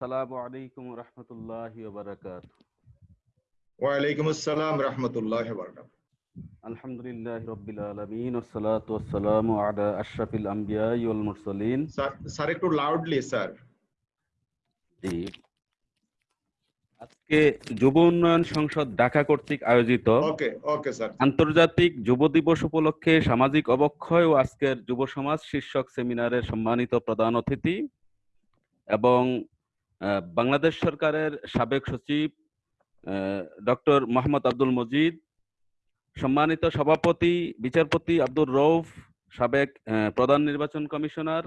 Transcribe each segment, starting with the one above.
সালামু আলাইকুম আসসালাম আলামিন আলা আশরাফিল আমবিয়া ওয়াল মুরসালিন। স্যার একটু লাউডলি স্যার। জি। আজকে যুব উন্নয়ন সংসদ ঢাকা কর্তৃক আয়োজিত ওকে ওকে স্যার। আন্তর্জাতিক যুব দিবস উপলক্ষে সামাজিক অবক্ষয় ও আজকের যুব সমাজ শীর্ষক সেমিনারের সম্মানিত প্রধান অতিথি এবং বাংলাদেশ সরকারের সাবেক সচিব ডক্টর মোহাম্মদ আব্দুল মজিদ, সম্মানিত সভাপতি, বিচারপতি আব্দুর রৌফ সাবেক প্রধান নির্বাচন কমিশনার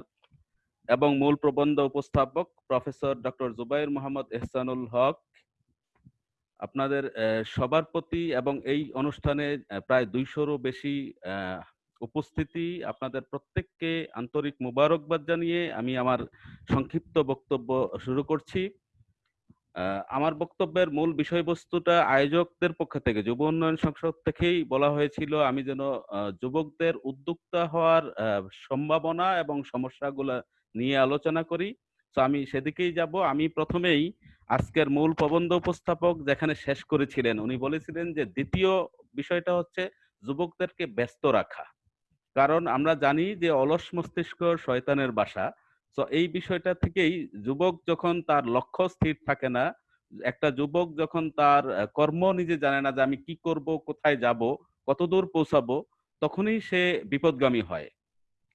এবং মূল প্রবন্ধ উপস্থাপক প্রফেসর ডক্টর জুবাইর মোহাম্মদ এহসানুল হক। আপনাদের সবার প্রতি এবং এই অনুষ্ঠানে প্রায় দুইশোরও বেশি উপস্থিতি আপনাদের প্রত্যেককে আন্তরিক মুবারকবাদ জানিয়ে আমি আমার সংক্ষিপ্ত বক্তব্য শুরু করছি। আমার বক্তব্যের মূল বিষয়বস্তুটা আয়োজকদের পক্ষ থেকে, যুব উন্নয়ন সংসদ থেকেই বলা হয়েছিল, আমি যেন যুবকদের উদ্যোক্তা হওয়ার সম্ভাবনা এবং সমস্যাগুলো নিয়ে আলোচনা করি। তো আমি সেদিকেই যাব। আমি প্রথমেই আজকের মূল প্রবন্ধ উপস্থাপক যেখানে শেষ করেছিলেন, উনি বলেছিলেন যে দ্বিতীয় বিষয়টা হচ্ছে যুবকদেরকে ব্যস্ত রাখা। কারণ আমরা জানি যে অলস মস্তিষ্ক শয়তানের বাসা। তো এই বিষয়টা থেকেই যুবক যখন তার লক্ষ্য স্থির থাকে না, একটা যুবক যখন তার কর্ম নিজে জানে না যে আমি কি করব, কোথায় যাব, কতদূর পৌঁছাবো, তখনই সে বিপদগামী হয়।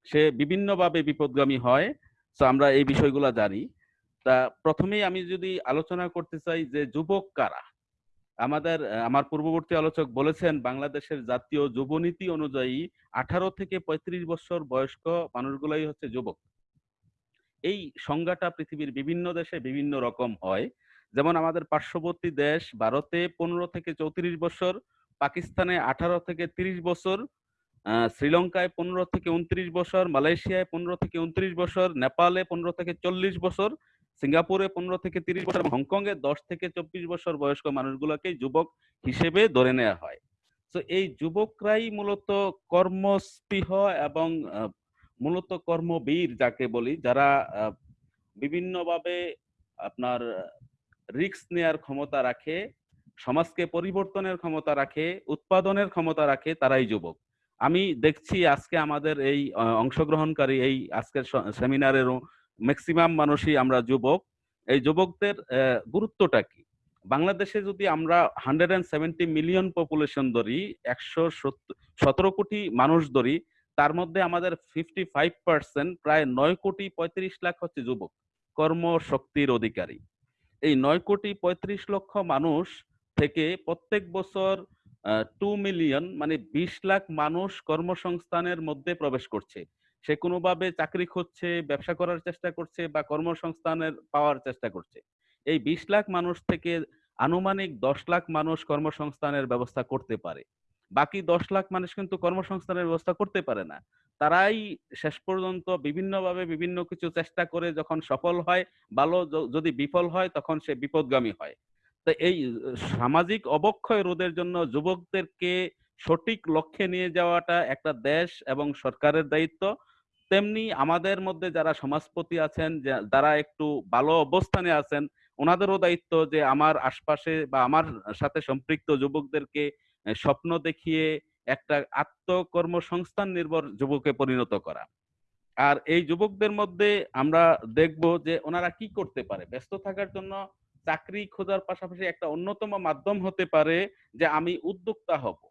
সে বিভিন্নভাবে বিপদগামী হয়। তো আমরা এই বিষয়গুলো জানি। তা প্রথমেই আমি যদি আলোচনা করতে চাই যে যুবক কারা? আমাদের আমার পূর্ববর্তী আলোচক বলেছেন, বাংলাদেশের জাতীয় যুবনীতি অনুযায়ী আঠারো থেকে পঁয়ত্রিশ বছর বয়স্ক মানুষগুলাই হচ্ছে যুবক। এই সংজ্ঞাটা পৃথিবীর বিভিন্ন দেশে বিভিন্ন রকম হয়। যেমন আমাদের পার্শ্ববর্তী দেশ ভারতে পনেরো থেকে চৌত্রিশ বছর, পাকিস্তানে আঠারো থেকে তিরিশ বছর শ্রীলঙ্কায় পনেরো থেকে উনত্রিশ বছর, মালয়েশিয়ায় পনেরো থেকে উনত্রিশ বছর, নেপালে পনেরো থেকে চল্লিশ বছর সিঙ্গাপুরে পনেরো থেকে তিরিশ বছর এবং হংকংয়ে দশ থেকে চব্বিশ বছর বয়স্ক মানুষগুলোকে যুবক হিসেবে ধরে নেওয়া হয়। তো এই যুবকরাই মূলত কর্মস্পৃহ এবং মূলত কর্মবীর যাকে বলি, যারা বিভিন্নভাবে আপনার রিক্স নেয়ার ক্ষমতা রাখে, সমাজকে পরিবর্তনের ক্ষমতা রাখে, উৎপাদনের ক্ষমতা রাখে, তারাই যুবক। আমি দেখছি আজকে আমাদের এই অংশগ্রহণকারী এই আজকের সেমিনারেরও ম্যাক্সিমাম মানুষই আমরা যুবক। এই যুবকদের গুরুত্বটা কি? বাংলাদেশে যদি আমরা hundred and seventy million population ধরি, একশো সতেরো কোটি মানুষ ধরি, তার মধ্যে আমাদের ফিফটি ফাইভ পার্সেন্ট প্রায় নয় কোটি পঁয়ত্রিশ লাখ হচ্ছে যুবক, কর্মশক্তির অধিকারী। এই নয় কোটি পঁয়ত্রিশ লক্ষ মানুষ থেকে প্রত্যেক বছর টু মিলিয়ন মানে বিশ লাখ মানুষ কর্মসংস্থানের মধ্যে প্রবেশ করছে। সে কোনোভাবে চাকরি খুঁজছে, ব্যবসা করার চেষ্টা করছে বা কর্মসংস্থানের পাওয়ার চেষ্টা করছে। এই বিশ লাখ মানুষ থেকে আনুমানিক দশ লাখ মানুষ কর্মসংস্থানের ব্যবস্থা করতে পারে। বাকি দশ লাখ মানুষ কিন্তু কর্মসংস্থানের ব্যবস্থা করতে পারে না। তারাই শেষ পর্যন্ত বিভিন্নভাবে বিভিন্ন কিছু চেষ্টা করে যখন সফল হয়, ভালো যদি বিফল হয় তখন সে বিপদগামী হয়। তো এই সামাজিক অবক্ষয় রোধের জন্য যুবকদেরকে সঠিক লক্ষ্যে নিয়ে যাওয়াটা একটা দেশ এবং সরকারের দায়িত্ব। তেমনি আমাদের মধ্যে যারা সমাজপতি আছেন যারা একটু ভালো অবস্থানে আছেন, ওনাদেরও দায়িত্ব যে আমার আশপাশে বা আমার সাথে সম্পৃক্ত যুবকদেরকে স্বপ্ন দেখিয়ে একটা আত্মকর্মসংস্থান নির্ভর যুবকে পরিণত করা। আর এই যুবকদের মধ্যে আমরা দেখব যে ওনারা কি করতে পারে। ব্যস্ত থাকার জন্য চাকরি খোঁজার পাশাপাশি একটা অন্যতম মাধ্যম হতে পারে যে আমি উদ্যোক্তা হব।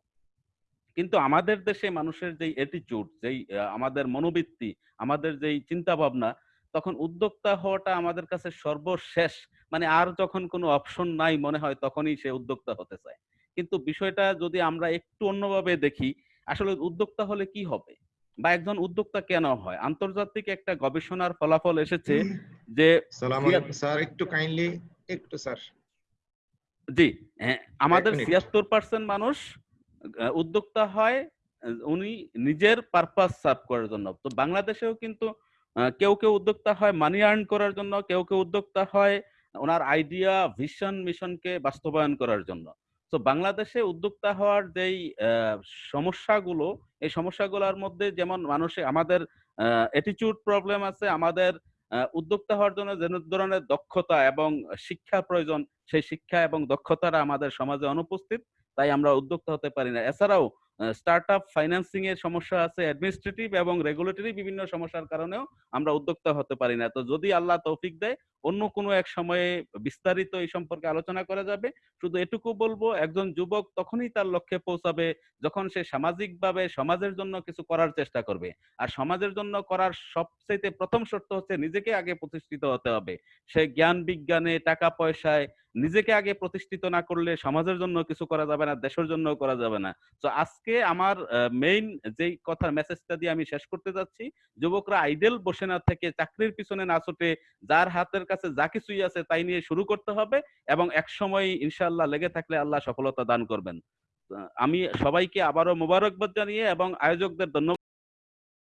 কিন্তু আমাদের দেশে মানুষের যেই অ্যাটিটিউড যেই আমাদের মনোবৃত্তি আমাদের যেই চিন্তা ভাবনা তখন উদ্যোক্তা হওয়াটা আমাদের কাছে সর্বশেষ। মানে আর যখন কোনো অপশন নাই মনে হয় তখনই সে উদ্যোক্তা হতে চায়। কিন্তু বিষয়টা যদি আমরা একটু অন্যভাবে দেখি আসলে উদ্যোক্তা হলে কি হবে? বা একজন উদ্যোক্তা কেন হয়? আন্তর্জাতিক একটা গবেষণার ফলাফল এসেছে যে স্যার একটু কাইন্ডলি একটু স্যার। জি হ্যাঁ, আমাদের ছিয়াত্তর পার্সেন্ট মানুষ উদ্যোক্তা হয় উনি নিজের পারপাস সার্ভ করার জন্য। তো বাংলাদেশেও কিন্তু কেউ কেউ উদ্যোক্তা হয় মানি আর্ন করার জন্য, কেউ কেউ উদ্যোক্তা হয়, ওনার আইডিয়া ভিশন মিশনকে বাস্তবায়ন করার জন্য। তো বাংলাদেশে উদ্যোক্তা হওয়ার যেই সমস্যাগুলো, এই সমস্যাগুলোর মধ্যে যেমন মানুষে, আমাদের অ্যাটিটিউড প্রবলেম আছে, আমাদের উদ্যোক্তা হওয়ার জন্য যে ধরনের দক্ষতা এবং শিক্ষা প্রয়োজন, সেই শিক্ষা এবং দক্ষতাটা আমাদের সমাজে অনুপস্থিত। তাই আমরা উদ্যোক্তা হতে পারি না। এছাড়াও স্টার্ট আপ ফাইন্যান্সিং এর সমস্যা আছে অ্যাডমিনিস্ট্রেটিভ এবং রেগুলেটরি বিভিন্ন সমস্যার কারণেও আমরা উদ্যোক্তা হতে পারি না। তো যদি আল্লাহ তৌফিক দেয়, অন্য কোনো এক সময়ে বিস্তারিত এই সম্পর্কে আলোচনা করা যাবে। শুধু এটুকু বলব, একজন যুবক তখনই তার লক্ষ্যে পৌঁছাবে যখন সে সামাজিকভাবে সমাজের জন্য কিছু করার চেষ্টা করবে। আর সমাজের জন্য করার সবচেয়ে প্রথম শর্ত হচ্ছে নিজেকে আগে প্রতিষ্ঠিত হতে হবে। সে জ্ঞান, বিজ্ঞানে টাকা পয়সায় নিজেকে আগে প্রতিষ্ঠিত না করলে সমাজের জন্য কিছু করা যাবে না, দেশের জন্য করা যাবে না। তো আজকে আমার মেইন যেই কথার মেসেজটা দিয়ে আমি শেষ করতে যাচ্ছি, যুবকরা আইডেল বসে না থেকে চাকরির পিছনে না ছোটে যার হাতের কাছে যা কিছুই আছে তাই নিয়ে শুরু করতে হবে এবং এক সময় ইনশাল্লাহ লেগে থাকলে আল্লাহ সফলতা দান করবেন। আমি সবাইকে আবারও মোবারকবাদ জানিয়ে এবং আয়োজকদের ধন্যবাদ